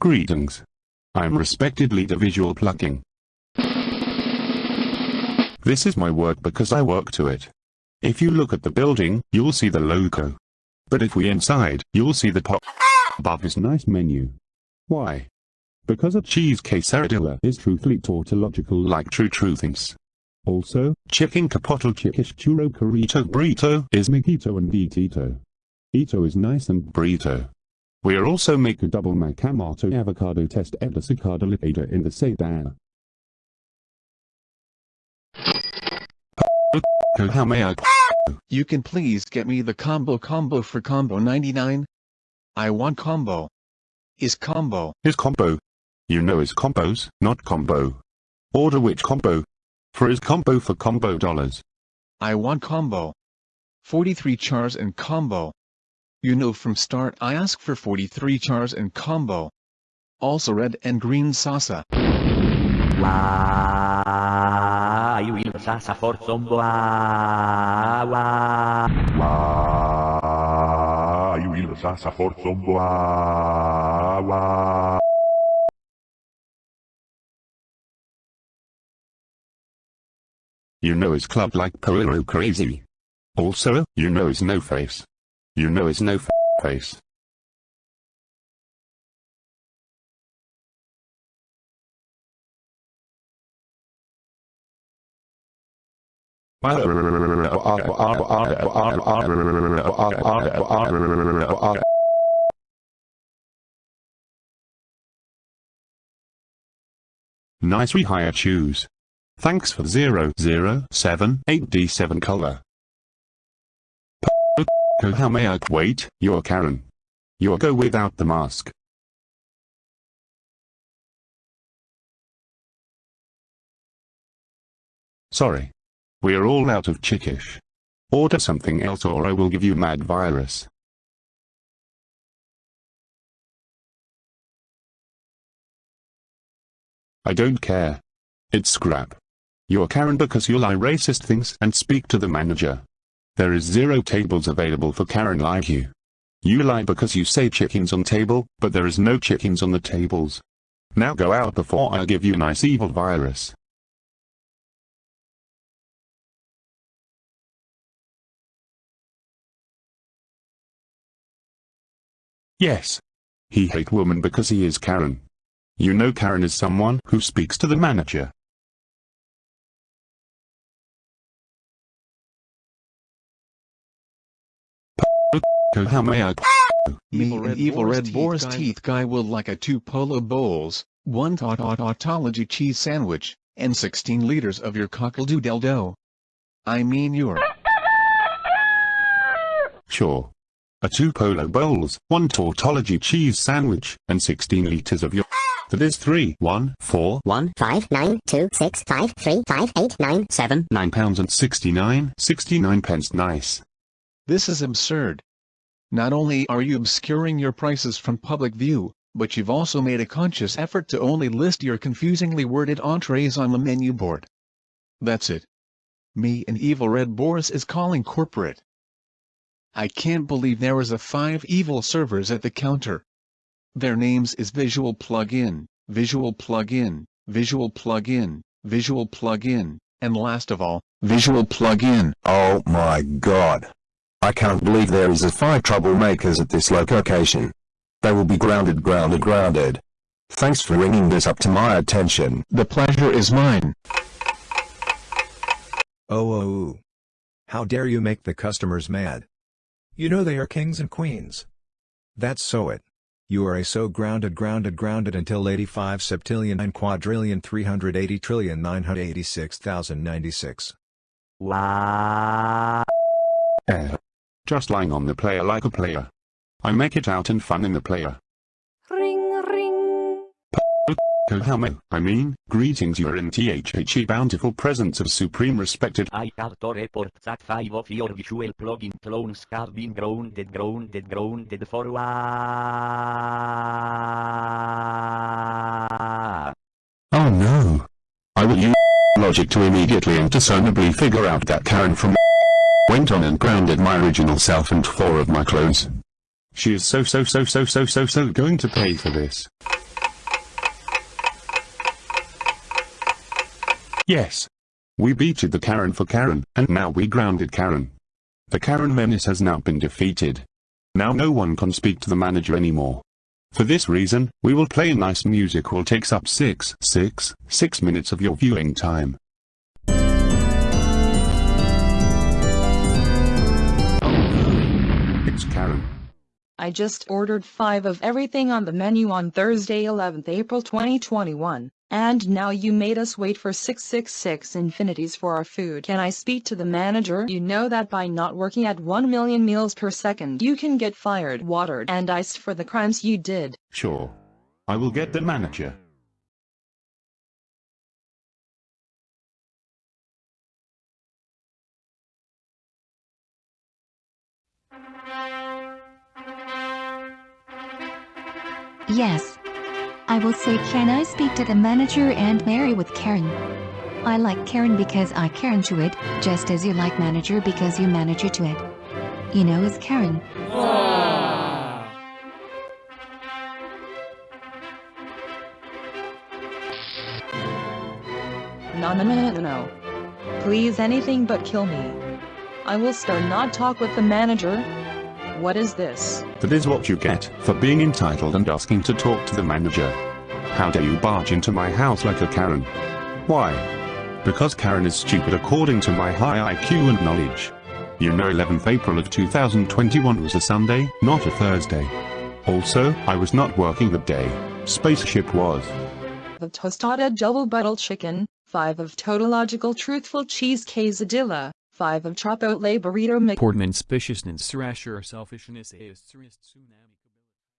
Greetings. I'm respected leader Visual Plugin. This is my work because I work to it. If you look at the building, you'll see the logo. But if we inside, you'll see the pop above his nice menu. Why? Because a cheese quesadilla is truthfully tautological like true truthings. Also, chicken chipotle chickish churro burrito is mojito and ditito. Ito is nice and burrito. We are also make a double macamato avocado test edasicada lipada in the sedan. How may I? You can please get me the combo combo for combo 99? I want combo. Is combo. Is combo. You know is combos, not combo. Order which combo? For is combo for combo dollars. I want combo. 43 chars and combo. You know from start I ask for 43 chars and combo. Also red and green salsa. Why will Sasa for Zombo? Why? Why will Sasa for Zombo? Why? You know his club like Poirot crazy. Also, you know his no face. You know his no face. Nice rehire shoes. Thanks for 0078D7 color. P how may I wait, you're Karen. You're go without the mask. Sorry. We're all out of chickish. Order something else or I will give you mad virus. I don't care. It's scrap. You're Karen because you lie racist things and speak to the manager. There is zero tables available for Karen like you. You lie because you say chickens on table, but there is no chickens on the tables. Now go out before I give you nice evil virus. Yes. He hate woman because he is Karen. You know Karen is someone who speaks to the manager. How may I? Me and evil red boar's teeth guy will like a two polo bowls, one tautology cheese sandwich, and 16 liters of your cockle-doodle dough. I mean your... Sure. A two polo bowls, one tautology cheese sandwich, and 16 liters of your... That is 3, 1, 4, One five nine two six five three five eight nine seven. 9 pounds and 69, 69 pence nice. This is absurd. Not only are you obscuring your prices from public view, but you've also made a conscious effort to only list your confusingly worded entrees on the menu board. That's it. Me and Evil Red Boris is calling corporate. I can't believe there is a five evil servers at the counter. Their names is Visual Plugin, Visual Plugin, Visual Plugin, Visual Plugin, and last of all, Visual Plugin. Oh my god. I can't believe there is a five troublemakers at this location. They will be grounded grounded grounded. Thanks for bringing this up to my attention. The pleasure is mine. Oh, oh, oh. How dare you make the customers mad? You know they are kings and queens. That's so it. You are a so grounded grounded grounded until 85 septillion 9 quadrillion 380 trillion 986,096. Why? Eh. Just lying on the player like a player. I make it out and fun in the player. Ring ring. How may I mean, greetings you are in THHE bountiful presence of supreme respected I have to report that five of your visual plugin clones have been grounded grounded grounded for why? Oh no. I will use logic to immediately and discernibly figure out that Karen from Went on and grounded my original self and four of my clothes. She is so so so so so so so going to pay for this. Yes. We beated the Karen for Karen, and now we grounded Karen. The Karen menace has now been defeated. Now no one can speak to the manager anymore. For this reason, we will play nice music will takes up 6, 6, 6 minutes of your viewing time. It's Karen. I just ordered 5 of everything on the menu on Thursday 11th April 2021, and now you made us wait for 666 infinities for our food. Can I speak to the manager? You know that by not working at 1 million meals per second you can get fired, watered, and iced for the crimes you did. Sure. I will get the manager. Yes. I will say can I speak to the manager and marry with Karen? I like Karen because I Karen to it, just as you like manager because you manager to it. You know is Karen. No no no no no no. Please anything but kill me. I will start not talk with the manager. What is this? That is what you get for being entitled and asking to talk to the manager. How dare you barge into my house like a Karen? Why? Because Karen is stupid according to my high IQ and knowledge. You know 11th April of 2021 was a Sunday, not a Thursday. Also, I was not working that day. Spaceship was. of tostada double buttle chicken, 5 of tautological truthful cheese quesadilla, 5 of chipotle burrito mix. Portman spaciousness rasher selfishness is tsunami